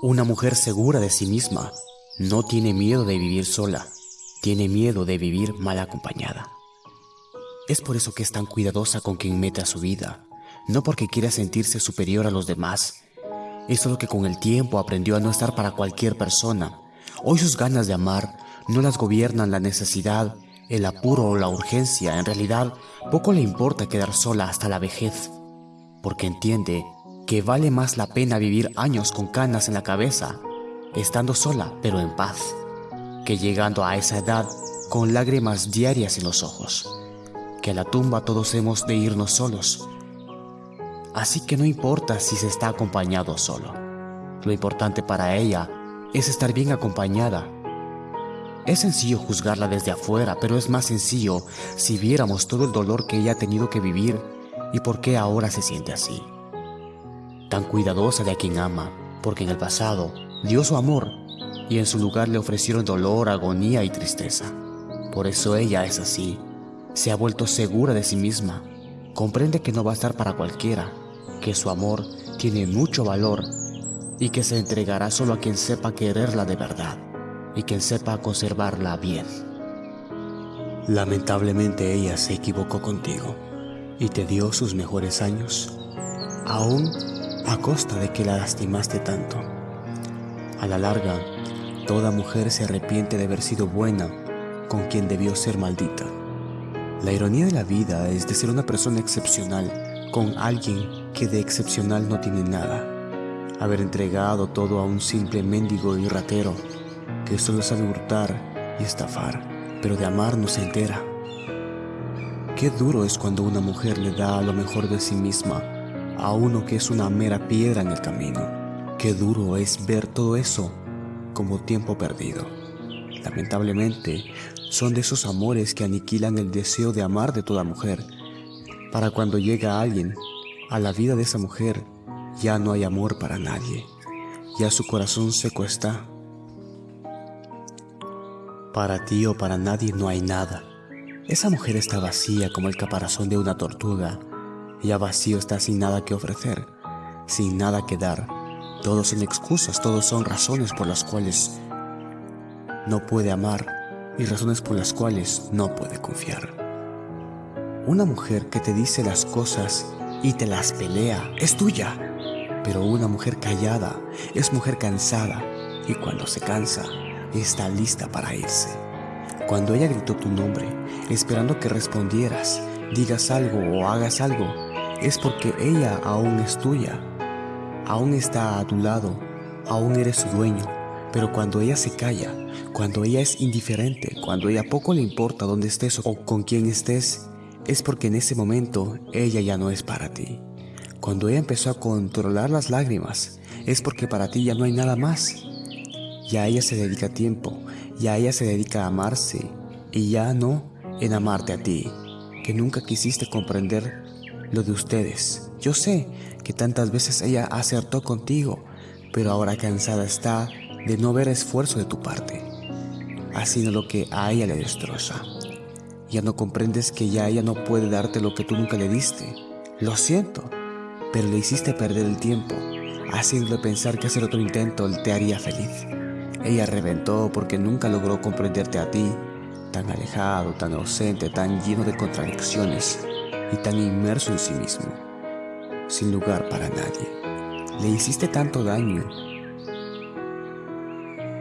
Una mujer segura de sí misma no tiene miedo de vivir sola, tiene miedo de vivir mal acompañada. Es por eso que es tan cuidadosa con quien mete a su vida, no porque quiera sentirse superior a los demás. Es solo que con el tiempo aprendió a no estar para cualquier persona. Hoy sus ganas de amar no las gobiernan la necesidad, el apuro o la urgencia. En realidad, poco le importa quedar sola hasta la vejez, porque entiende que vale más la pena vivir años con canas en la cabeza, estando sola pero en paz, que llegando a esa edad con lágrimas diarias en los ojos que a la tumba todos hemos de irnos solos. Así que no importa si se está acompañado solo. Lo importante para ella es estar bien acompañada. Es sencillo juzgarla desde afuera, pero es más sencillo si viéramos todo el dolor que ella ha tenido que vivir y por qué ahora se siente así. Tan cuidadosa de a quien ama, porque en el pasado dio su amor y en su lugar le ofrecieron dolor, agonía y tristeza. Por eso ella es así, se ha vuelto segura de sí misma. Comprende que no va a estar para cualquiera, que su amor tiene mucho valor y que se entregará solo a quien sepa quererla de verdad y quien sepa conservarla bien. Lamentablemente ella se equivocó contigo y te dio sus mejores años, aún a costa de que la lastimaste tanto. A la larga, toda mujer se arrepiente de haber sido buena con quien debió ser maldita. La ironía de la vida es de ser una persona excepcional con alguien que de excepcional no tiene nada. Haber entregado todo a un simple mendigo y ratero que solo sabe hurtar y estafar, pero de amar no se entera. Qué duro es cuando una mujer le da lo mejor de sí misma a uno que es una mera piedra en el camino. Qué duro es ver todo eso como tiempo perdido. Lamentablemente, son de esos amores que aniquilan el deseo de amar de toda mujer. Para cuando llega alguien a la vida de esa mujer, ya no hay amor para nadie. Ya su corazón seco está. Para ti o para nadie no hay nada. Esa mujer está vacía como el caparazón de una tortuga. Ya vacío está sin nada que ofrecer, sin nada que dar. Todos son excusas, todos son razones por las cuales no puede amar y razones por las cuales no puede confiar. Una mujer que te dice las cosas y te las pelea es tuya, pero una mujer callada es mujer cansada y cuando se cansa está lista para irse. Cuando ella gritó tu nombre, esperando que respondieras, digas algo o hagas algo, es porque ella aún es tuya, aún está a tu lado, aún eres su dueño, pero cuando ella se calla, cuando ella es indiferente, cuando ella poco le importa dónde estés o con quién estés, es porque en ese momento ella ya no es para ti. Cuando ella empezó a controlar las lágrimas, es porque para ti ya no hay nada más. Ya ella se dedica tiempo, ya ella se dedica a amarse y ya no en amarte a ti, que nunca quisiste comprender lo de ustedes. Yo sé que tantas veces ella acertó contigo, pero ahora cansada está de no ver esfuerzo de tu parte, haciendo lo que a ella le destroza. Ya no comprendes que ya ella no puede darte lo que tú nunca le diste. Lo siento, pero le hiciste perder el tiempo, haciéndole pensar que hacer otro intento te haría feliz. Ella reventó porque nunca logró comprenderte a ti, tan alejado, tan ausente, tan lleno de contradicciones y tan inmerso en sí mismo, sin lugar para nadie. Le hiciste tanto daño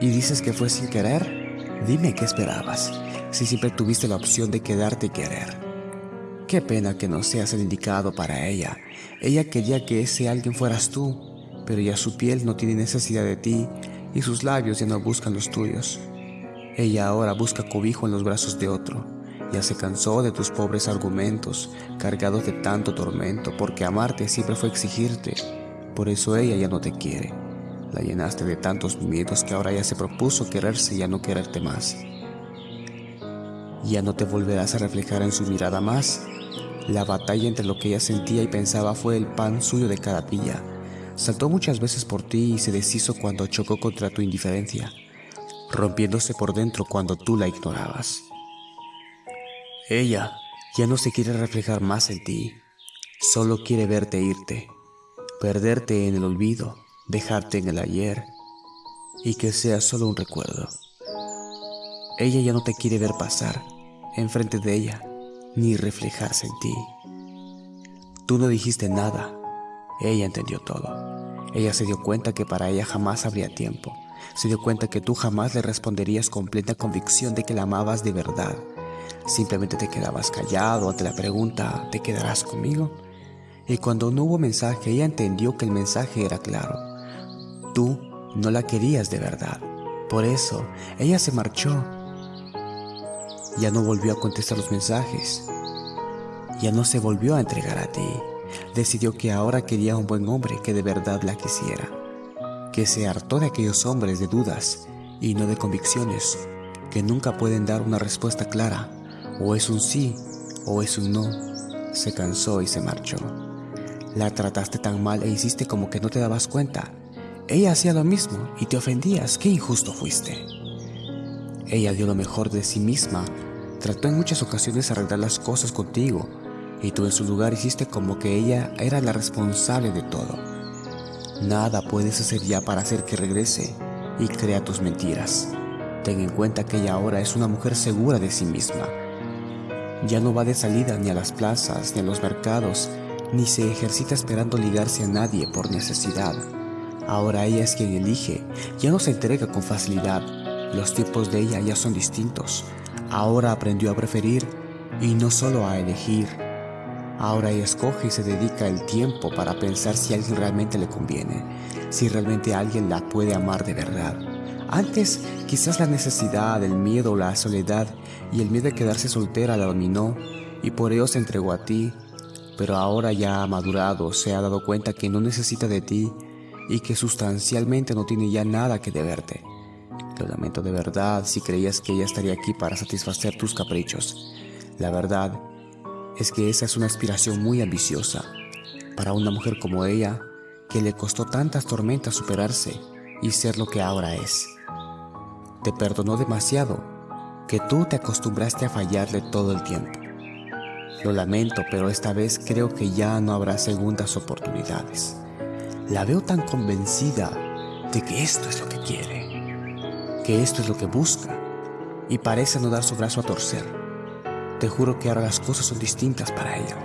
y dices que fue sin querer, dime qué esperabas, si siempre tuviste la opción de quedarte y querer. Qué pena que no seas el indicado para ella. Ella quería que ese alguien fueras tú, pero ya su piel no tiene necesidad de ti y sus labios ya no buscan los tuyos. Ella ahora busca cobijo en los brazos de otro. Ya se cansó de tus pobres argumentos, cargados de tanto tormento, porque amarte siempre fue exigirte. Por eso ella ya no te quiere. La llenaste de tantos miedos que ahora ya se propuso quererse y ya no quererte más. Ya no te volverás a reflejar en su mirada más. La batalla entre lo que ella sentía y pensaba fue el pan suyo de cada día. Saltó muchas veces por ti y se deshizo cuando chocó contra tu indiferencia, rompiéndose por dentro cuando tú la ignorabas. Ella ya no se quiere reflejar más en ti, solo quiere verte irte, perderte en el olvido dejarte en el ayer y que sea solo un recuerdo. Ella ya no te quiere ver pasar enfrente de ella ni reflejarse en ti. Tú no dijiste nada, ella entendió todo. Ella se dio cuenta que para ella jamás habría tiempo. Se dio cuenta que tú jamás le responderías con plena convicción de que la amabas de verdad. Simplemente te quedabas callado ante la pregunta, ¿te quedarás conmigo? Y cuando no hubo mensaje, ella entendió que el mensaje era claro. Tú no la querías de verdad. Por eso, ella se marchó. Ya no volvió a contestar los mensajes. Ya no se volvió a entregar a ti. Decidió que ahora quería un buen hombre que de verdad la quisiera. Que se hartó de aquellos hombres de dudas y no de convicciones, que nunca pueden dar una respuesta clara. O es un sí o es un no. Se cansó y se marchó. La trataste tan mal e hiciste como que no te dabas cuenta. Ella hacía lo mismo y te ofendías. Qué injusto fuiste. Ella dio lo mejor de sí misma. Trató en muchas ocasiones arreglar las cosas contigo y tú en su lugar hiciste como que ella era la responsable de todo. Nada puedes hacer ya para hacer que regrese y crea tus mentiras. Ten en cuenta que ella ahora es una mujer segura de sí misma. Ya no va de salida ni a las plazas ni a los mercados ni se ejercita esperando ligarse a nadie por necesidad. Ahora ella es quien elige, ya no se entrega con facilidad. Los tiempos de ella ya son distintos. Ahora aprendió a preferir y no solo a elegir. Ahora ella escoge y se dedica el tiempo para pensar si alguien realmente le conviene, si realmente alguien la puede amar de verdad. Antes, quizás la necesidad, el miedo, la soledad y el miedo de quedarse soltera la dominó y por ello se entregó a ti pero ahora ya ha madurado, se ha dado cuenta que no necesita de ti y que sustancialmente no tiene ya nada que deberte. Lo lamento de verdad si creías que ella estaría aquí para satisfacer tus caprichos. La verdad es que esa es una aspiración muy ambiciosa para una mujer como ella que le costó tantas tormentas superarse y ser lo que ahora es. Te perdonó demasiado que tú te acostumbraste a fallarle todo el tiempo. Lo lamento, pero esta vez creo que ya no habrá segundas oportunidades. La veo tan convencida de que esto es lo que quiere, que esto es lo que busca, y parece no dar su brazo a torcer. Te juro que ahora las cosas son distintas para ella.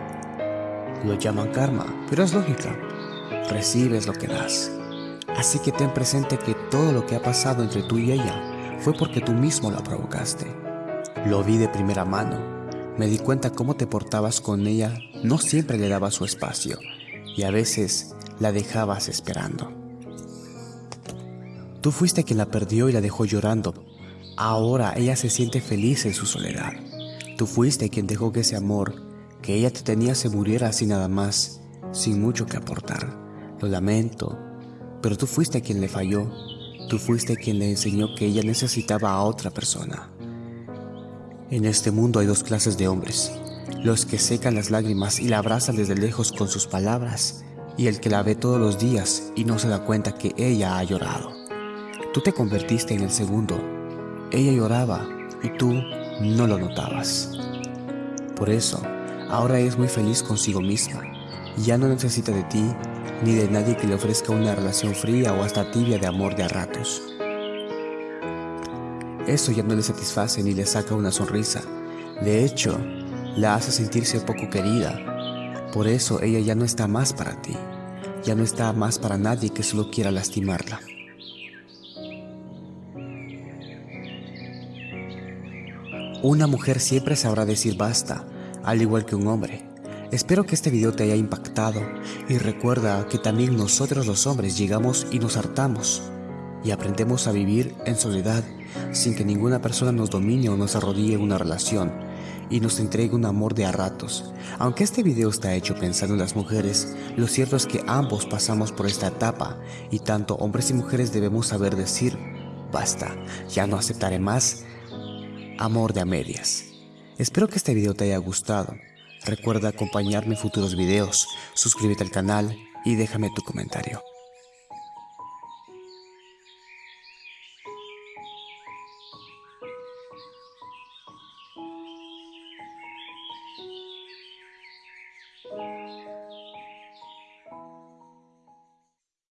Lo llaman karma, pero es lógica. Recibes lo que das. Así que ten presente que todo lo que ha pasado entre tú y ella fue porque tú mismo la provocaste. Lo vi de primera mano me di cuenta cómo te portabas con ella, no siempre le dabas su espacio y a veces la dejabas esperando. Tú fuiste quien la perdió y la dejó llorando. Ahora ella se siente feliz en su soledad. Tú fuiste quien dejó que ese amor que ella te tenía se muriera así nada más, sin mucho que aportar. Lo lamento, pero tú fuiste quien le falló. Tú fuiste quien le enseñó que ella necesitaba a otra persona. En este mundo hay dos clases de hombres, los que secan las lágrimas y la abrazan desde lejos con sus palabras, y el que la ve todos los días y no se da cuenta que ella ha llorado. Tú te convertiste en el segundo. Ella lloraba y tú no lo notabas. Por eso, ahora es muy feliz consigo misma. Ya no necesita de ti ni de nadie que le ofrezca una relación fría o hasta tibia de amor de a ratos. Eso ya no le satisface ni le saca una sonrisa. De hecho, la hace sentirse poco querida. Por eso ella ya no está más para ti. Ya no está más para nadie que solo quiera lastimarla. Una mujer siempre sabrá decir basta, al igual que un hombre. Espero que este video te haya impactado y recuerda que también nosotros los hombres llegamos y nos hartamos y aprendemos a vivir en soledad sin que ninguna persona nos domine o nos arrodille una relación y nos entregue un amor de a ratos. Aunque este video está hecho pensando en las mujeres, lo cierto es que ambos pasamos por esta etapa y tanto hombres y mujeres debemos saber decir, basta, ya no aceptaré más amor de a medias. Espero que este video te haya gustado. Recuerda acompañarme en futuros videos, suscríbete al canal y déjame tu comentario.